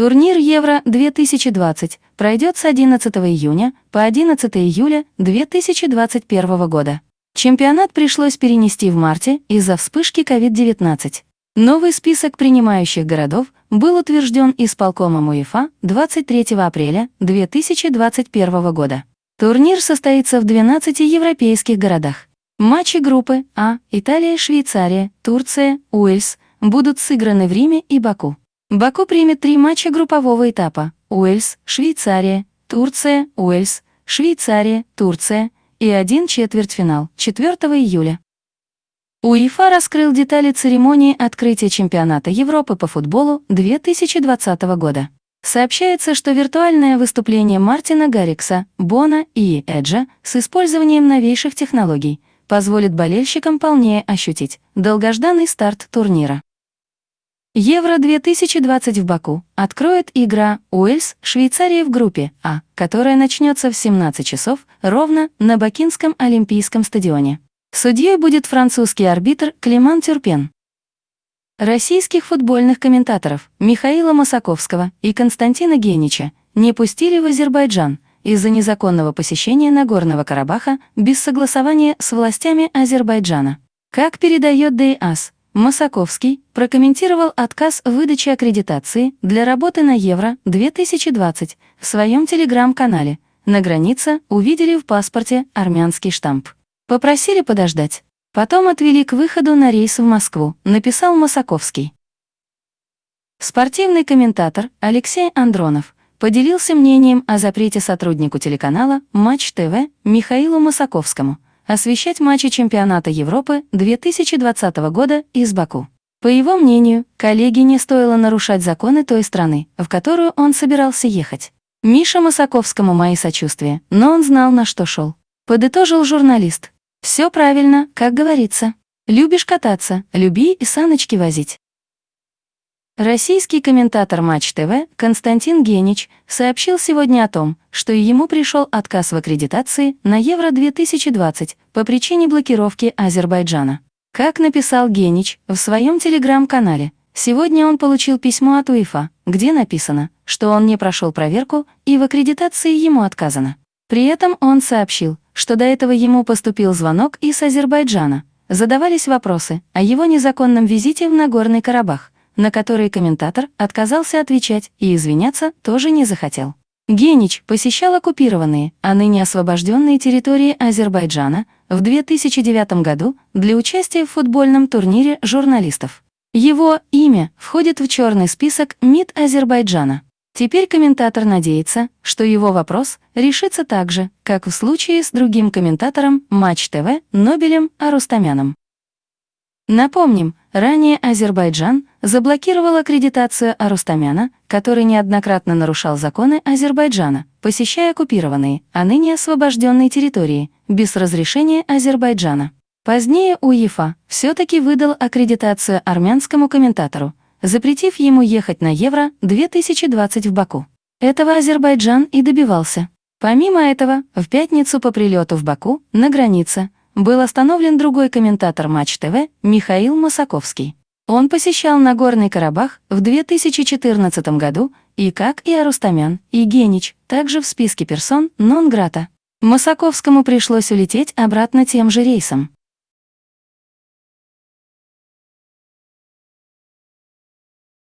Турнир Евро-2020 пройдет с 11 июня по 11 июля 2021 года. Чемпионат пришлось перенести в марте из-за вспышки COVID-19. Новый список принимающих городов был утвержден исполкомом УЕФА 23 апреля 2021 года. Турнир состоится в 12 европейских городах. Матчи группы А, Италия, Швейцария, Турция, Уэльс будут сыграны в Риме и Баку. Баку примет три матча группового этапа – Уэльс, Швейцария, Турция, Уэльс, Швейцария, Турция и один четвертьфинал 4 июля. УЕФА раскрыл детали церемонии открытия чемпионата Европы по футболу 2020 года. Сообщается, что виртуальное выступление Мартина Гаррикса, Бона и Эджа с использованием новейших технологий позволит болельщикам полнее ощутить долгожданный старт турнира. Евро-2020 в Баку откроет игра Уэльс, Швейцария в группе А, которая начнется в 17 часов ровно на Бакинском Олимпийском стадионе. Судьей будет французский арбитр Климан Тюрпен. Российских футбольных комментаторов Михаила Масаковского и Константина Генича не пустили в Азербайджан из-за незаконного посещения Нагорного Карабаха без согласования с властями Азербайджана. Как передает ДИАС, Масаковский прокомментировал отказ в выдаче аккредитации для работы на Евро-2020 в своем телеграм-канале. На границе увидели в паспорте армянский штамп. Попросили подождать. Потом отвели к выходу на рейс в Москву, написал Масаковский. Спортивный комментатор Алексей Андронов поделился мнением о запрете сотруднику телеканала «Матч ТВ» Михаилу Масаковскому – освещать матчи чемпионата Европы 2020 года из Баку. По его мнению, коллеге не стоило нарушать законы той страны, в которую он собирался ехать. Миша Масаковскому мои сочувствия, но он знал, на что шел. Подытожил журналист. Все правильно, как говорится. Любишь кататься, люби и саночки возить. Российский комментатор Матч ТВ Константин Генич сообщил сегодня о том, что ему пришел отказ в аккредитации на Евро-2020 по причине блокировки Азербайджана. Как написал Генич в своем телеграм-канале, сегодня он получил письмо от УЕФА, где написано, что он не прошел проверку и в аккредитации ему отказано. При этом он сообщил, что до этого ему поступил звонок из Азербайджана. Задавались вопросы о его незаконном визите в Нагорный Карабах – на которые комментатор отказался отвечать и извиняться тоже не захотел. Генич посещал оккупированные, а ныне освобожденные территории Азербайджана в 2009 году для участия в футбольном турнире журналистов. Его имя входит в черный список МИД Азербайджана. Теперь комментатор надеется, что его вопрос решится так же, как в случае с другим комментатором Матч ТВ Нобелем Арустамяном. Напомним, ранее Азербайджан заблокировал аккредитацию Арустамяна, который неоднократно нарушал законы Азербайджана, посещая оккупированные, а ныне освобожденные территории, без разрешения Азербайджана. Позднее УЕФА все-таки выдал аккредитацию армянскому комментатору, запретив ему ехать на Евро-2020 в Баку. Этого Азербайджан и добивался. Помимо этого, в пятницу по прилету в Баку, на границе, был остановлен другой комментатор Матч ТВ Михаил Масаковский. Он посещал Нагорный Карабах в 2014 году и, как и Арустамян, и Генич, также в списке персон нон-грата. Масаковскому пришлось улететь обратно тем же рейсом.